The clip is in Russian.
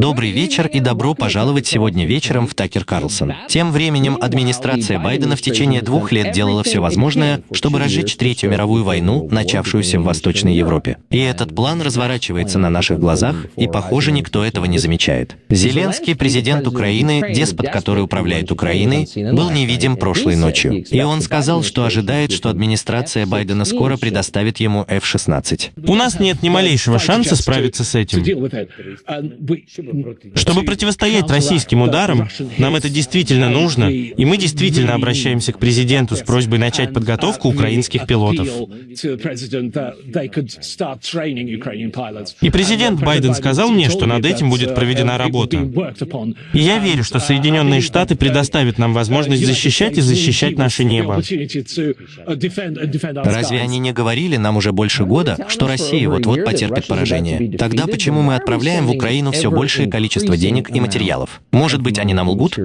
Добрый вечер и добро пожаловать сегодня вечером в Такер Карлсон. Тем временем администрация Байдена в течение двух лет делала все возможное, чтобы разжечь Третью мировую войну, начавшуюся в Восточной Европе. И этот план разворачивается на наших глазах, и, похоже, никто этого не замечает. Зеленский, президент Украины, деспот, который управляет Украиной, был невидим прошлой ночью. И он сказал, что ожидает, что администрация Байдена скоро предоставит ему F-16. У нас нет ни малейшего шанса справиться с этим. Чтобы противостоять российским ударам, нам это действительно нужно, и мы действительно обращаемся к президенту с просьбой начать подготовку украинских пилотов. И президент Байден сказал мне, что над этим будет проведена работа. И я верю, что Соединенные Штаты предоставят нам возможность защищать и защищать наше небо. Разве они не говорили нам уже больше года, что Россия вот-вот потерпит поражение? Тогда почему мы отправляем в Украину все большее количество денег и материалов? Может быть, они нам лгут?